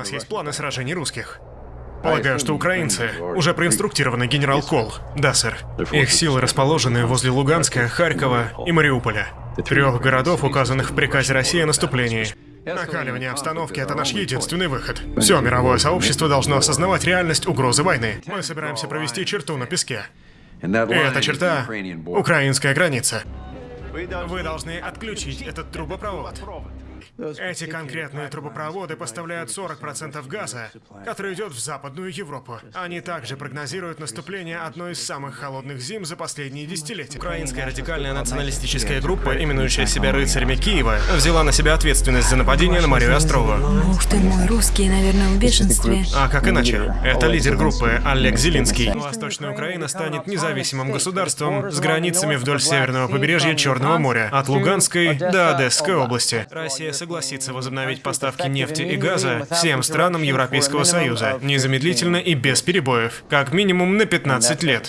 нас есть планы сражений русских. Полагаю, что украинцы уже проинструктированы генерал Кол. Да, сэр. Их силы расположены возле Луганска, Харькова и Мариуполя. Трех городов, указанных в приказе России о наступлении. Накаливание обстановки — это наш единственный выход. Все мировое сообщество должно осознавать реальность угрозы войны. Мы собираемся провести черту на песке. И эта черта — украинская граница. Вы должны отключить этот трубопровод. Эти конкретные трубопроводы поставляют 40% газа, который идет в Западную Европу. Они также прогнозируют наступление одной из самых холодных зим за последние десятилетия. Украинская радикальная националистическая группа, именующая себя рыцарями Киева, взяла на себя ответственность за нападение на Марию Острову. Ух ты мой, русские, наверное, в бешенстве. А как иначе? Это лидер группы Олег Зелинский. Восточная Украина станет независимым государством с границами вдоль северного побережья Черного моря, от Луганской до Одесской области. Россия согласится возобновить поставки нефти и газа всем странам Европейского Союза, незамедлительно и без перебоев, как минимум на 15 лет.